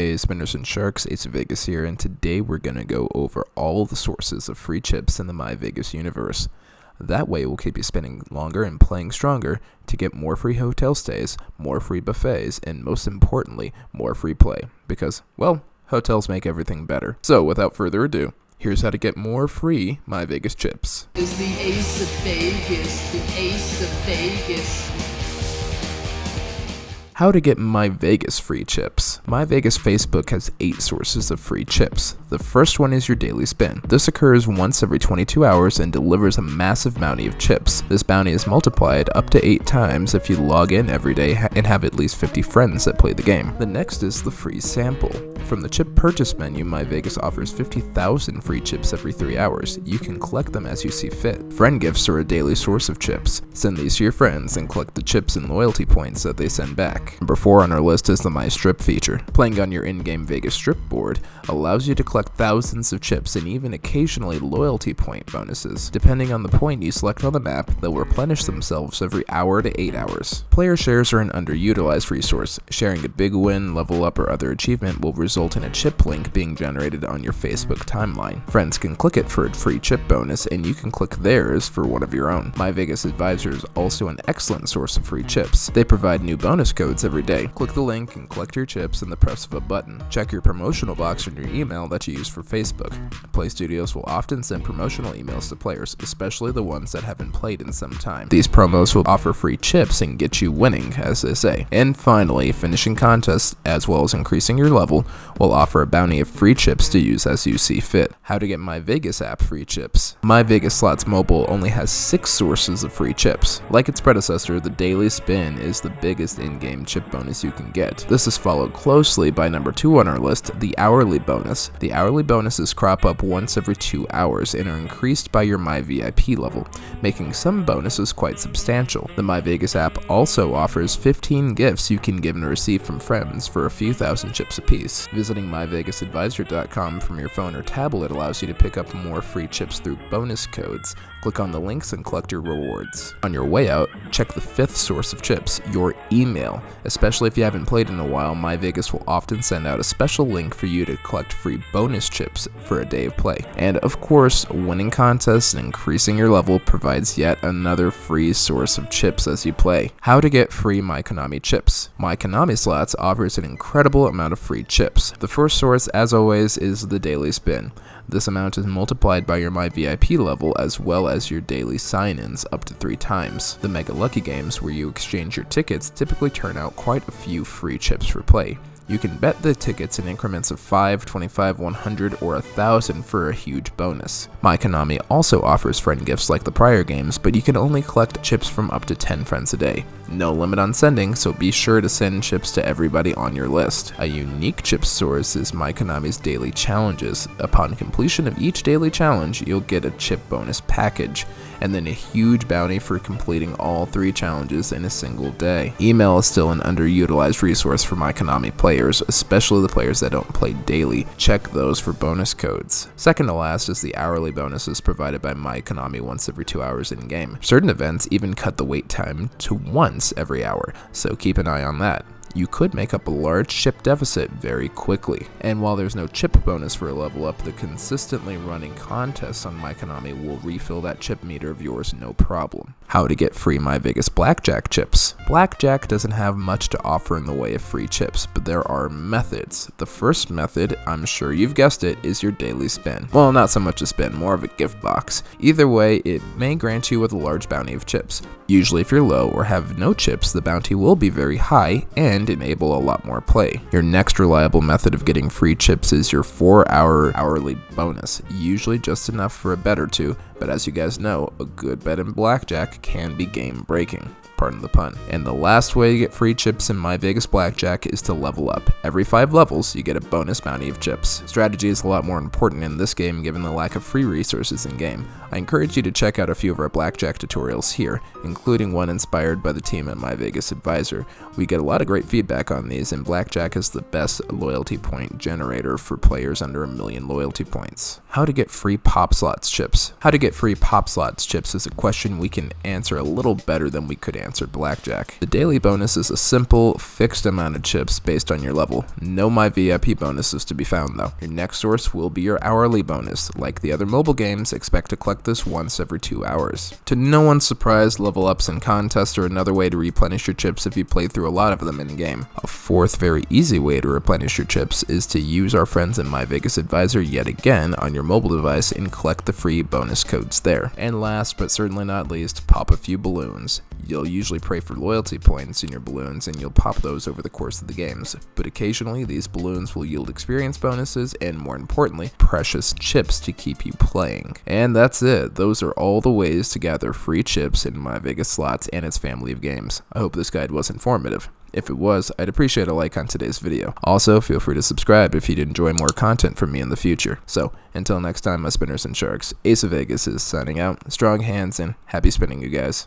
Hey Spinners and Sharks, Ace of Vegas here, and today we're going to go over all the sources of free chips in the My Vegas universe. That way we'll keep you spending longer and playing stronger to get more free hotel stays, more free buffets, and most importantly, more free play. Because, well, hotels make everything better. So without further ado, here's how to get more free My Vegas chips. How to get My Vegas free chips. My Vegas Facebook has 8 sources of free chips. The first one is your daily spin. This occurs once every 22 hours and delivers a massive bounty of chips. This bounty is multiplied up to 8 times if you log in every day and have at least 50 friends that play the game. The next is the free sample. From the chip purchase menu, My Vegas offers 50,000 free chips every 3 hours. You can collect them as you see fit. Friend gifts are a daily source of chips. Send these to your friends and collect the chips and loyalty points that they send back. Number 4 on our list is the My Strip feature. Playing on your in-game Vegas Strip board allows you to collect thousands of chips and even occasionally loyalty point bonuses. Depending on the point you select on the map, they'll replenish themselves every hour to 8 hours. Player shares are an underutilized resource. Sharing a big win, level up, or other achievement will result in a chip link being generated on your Facebook timeline. Friends can click it for a free chip bonus and you can click theirs for one of your own. My Vegas Advisor is also an excellent source of free chips. They provide new bonus codes every day. Click the link and collect your chips in the press of a button. Check your promotional box in your email that you use for Facebook. Play Studios will often send promotional emails to players, especially the ones that haven't played in some time. These promos will offer free chips and get you winning, as they say. And finally, finishing contests as well as increasing your level will offer a bounty of free chips to use as you see fit. How to get My Vegas app free chips. My Vegas Slots Mobile only has six sources of free chips. Like its predecessor, the Daily Spin is the biggest in-game chip bonus you can get. This is followed closely by number 2 on our list, the hourly bonus. The hourly bonuses crop up once every 2 hours and are increased by your MyVIP level, making some bonuses quite substantial. The MyVegas app also offers 15 gifts you can give and receive from friends for a few thousand chips apiece. Visiting MyVegasAdvisor.com from your phone or tablet allows you to pick up more free chips through bonus codes. Click on the links and collect your rewards. On your way out, check the fifth source of chips, your email. Especially if you haven't played in a while, MyVegas will often send out a special link for you to collect free bonus chips for a day of play. And of course, winning contests and increasing your level provides yet another free source of chips as you play. How to get free MyKonami chips. MyKonami Slots offers an incredible amount of free chips. The first source, as always, is the Daily Spin. This amount is multiplied by your MyVIP level as well as your daily sign-ins up to 3 times. The Mega Lucky games where you exchange your tickets typically turn out quite a few free chips for play. You can bet the tickets in increments of 5, 25, 100, or 1000 for a huge bonus. My Konami also offers friend gifts like the prior games, but you can only collect chips from up to 10 friends a day. No limit on sending, so be sure to send chips to everybody on your list. A unique chip source is My Konami's daily challenges. Upon completion of each daily challenge, you'll get a chip bonus package, and then a huge bounty for completing all three challenges in a single day. Email is still an underutilized resource for my Konami players, especially the players that don't play daily. Check those for bonus codes. Second to last is the hourly bonuses provided by my Konami once every two hours in game. Certain events even cut the wait time to once once every hour, so keep an eye on that you could make up a large chip deficit very quickly. And while there's no chip bonus for a level up, the consistently running contests on MyKonami will refill that chip meter of yours no problem. How to get free My Vegas Blackjack chips. Blackjack doesn't have much to offer in the way of free chips, but there are methods. The first method, I'm sure you've guessed it, is your daily spin. Well, not so much a spin, more of a gift box. Either way, it may grant you with a large bounty of chips. Usually if you're low or have no chips, the bounty will be very high and and enable a lot more play. Your next reliable method of getting free chips is your 4 hour hourly bonus, usually just enough for a bet or two, but as you guys know, a good bet in blackjack can be game breaking pardon the pun. And the last way to get free chips in My Vegas Blackjack is to level up. Every 5 levels, you get a bonus bounty of chips. Strategy is a lot more important in this game given the lack of free resources in game. I encourage you to check out a few of our blackjack tutorials here, including one inspired by the team at My Vegas Advisor. We get a lot of great feedback on these, and blackjack is the best loyalty point generator for players under a million loyalty points. How to get free pop slots chips. How to get free pop slots chips is a question we can answer a little better than we could answer blackjack. The daily bonus is a simple, fixed amount of chips based on your level. No My VIP bonuses to be found though. Your next source will be your hourly bonus. Like the other mobile games, expect to collect this once every two hours. To no one's surprise, level ups and contests are another way to replenish your chips if you play through a lot of them in game. A fourth very easy way to replenish your chips is to use our friends in My Vegas Advisor yet again on your mobile device and collect the free bonus codes there. And last but certainly not least, pop a few balloons. You'll usually pray for loyalty points in your balloons and you'll pop those over the course of the games, but occasionally these balloons will yield experience bonuses and more importantly, precious chips to keep you playing. And that's it, those are all the ways to gather free chips in My Vegas Slots and its family of games. I hope this guide was informative. If it was, I'd appreciate a like on today's video. Also, feel free to subscribe if you'd enjoy more content from me in the future. So, until next time, my spinners and sharks, Ace of Vegas is signing out. Strong hands and happy spinning, you guys.